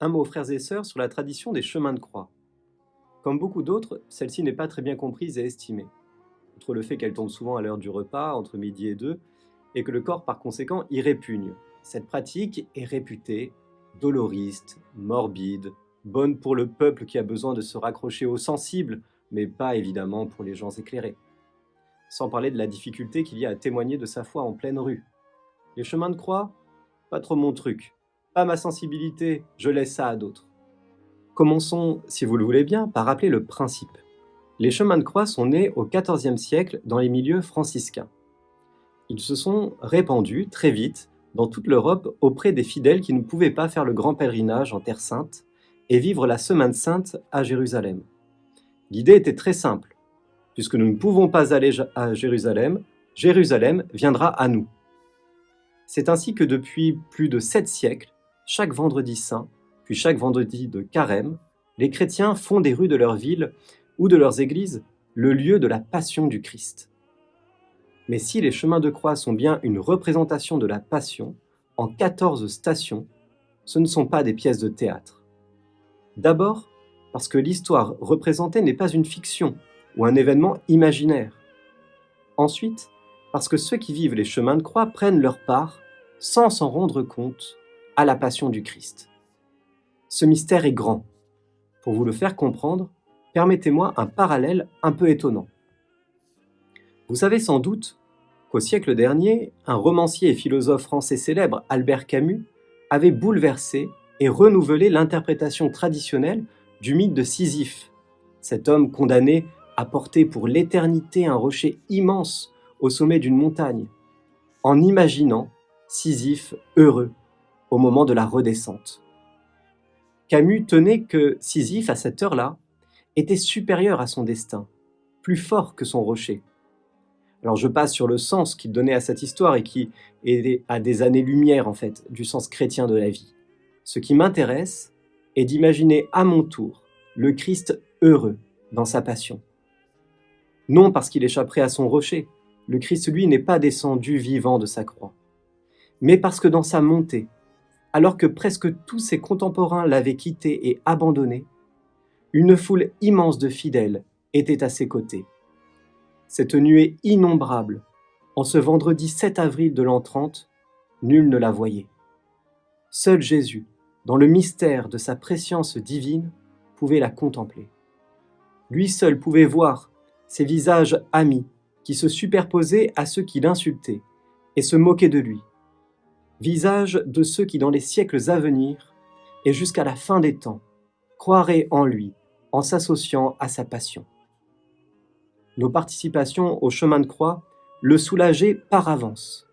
Un mot, frères et sœurs, sur la tradition des chemins de croix. Comme beaucoup d'autres, celle-ci n'est pas très bien comprise et estimée. Outre le fait qu'elle tombe souvent à l'heure du repas, entre midi et deux, et que le corps par conséquent y répugne. Cette pratique est réputée doloriste, morbide, bonne pour le peuple qui a besoin de se raccrocher aux sensibles, mais pas évidemment pour les gens éclairés. Sans parler de la difficulté qu'il y a à témoigner de sa foi en pleine rue. Les chemins de croix Pas trop mon truc. Pas ma sensibilité, je laisse ça à d'autres. Commençons, si vous le voulez bien, par rappeler le principe. Les chemins de croix sont nés au XIVe siècle dans les milieux franciscains. Ils se sont répandus très vite dans toute l'Europe auprès des fidèles qui ne pouvaient pas faire le grand pèlerinage en Terre Sainte et vivre la Semaine Sainte à Jérusalem. L'idée était très simple. Puisque nous ne pouvons pas aller à Jérusalem, Jérusalem viendra à nous. C'est ainsi que depuis plus de sept siècles, chaque vendredi saint, puis chaque vendredi de carême, les chrétiens font des rues de leur ville ou de leurs églises le lieu de la passion du Christ. Mais si les chemins de croix sont bien une représentation de la passion, en 14 stations, ce ne sont pas des pièces de théâtre. D'abord, parce que l'histoire représentée n'est pas une fiction ou un événement imaginaire. Ensuite, parce que ceux qui vivent les chemins de croix prennent leur part, sans s'en rendre compte, à la passion du Christ. Ce mystère est grand. Pour vous le faire comprendre, permettez-moi un parallèle un peu étonnant. Vous savez sans doute qu'au siècle dernier, un romancier et philosophe français célèbre, Albert Camus, avait bouleversé et renouvelé l'interprétation traditionnelle du mythe de Sisyphe, cet homme condamné à porter pour l'éternité un rocher immense au sommet d'une montagne, en imaginant Sisyphe heureux au moment de la redescente. Camus tenait que Sisyphe, à cette heure-là, était supérieur à son destin, plus fort que son rocher. Alors je passe sur le sens qu'il donnait à cette histoire et qui est à des années-lumière, en fait, du sens chrétien de la vie. Ce qui m'intéresse est d'imaginer à mon tour le Christ heureux dans sa passion. Non parce qu'il échapperait à son rocher, le Christ lui n'est pas descendu vivant de sa croix, mais parce que dans sa montée, alors que presque tous ses contemporains l'avaient quitté et abandonné, une foule immense de fidèles était à ses côtés. Cette nuée innombrable, en ce vendredi 7 avril de l'an 30, nul ne la voyait. Seul Jésus, dans le mystère de sa préscience divine, pouvait la contempler. Lui seul pouvait voir ces visages amis qui se superposaient à ceux qui l'insultaient et se moquaient de lui, visage de ceux qui dans les siècles à venir et jusqu'à la fin des temps croiraient en lui en s'associant à sa passion. Nos participations au chemin de croix le soulageaient par avance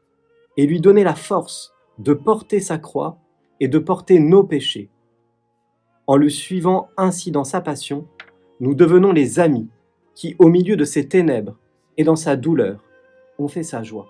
et lui donnaient la force de porter sa croix et de porter nos péchés. En le suivant ainsi dans sa passion, nous devenons les amis qui, au milieu de ses ténèbres et dans sa douleur, ont fait sa joie.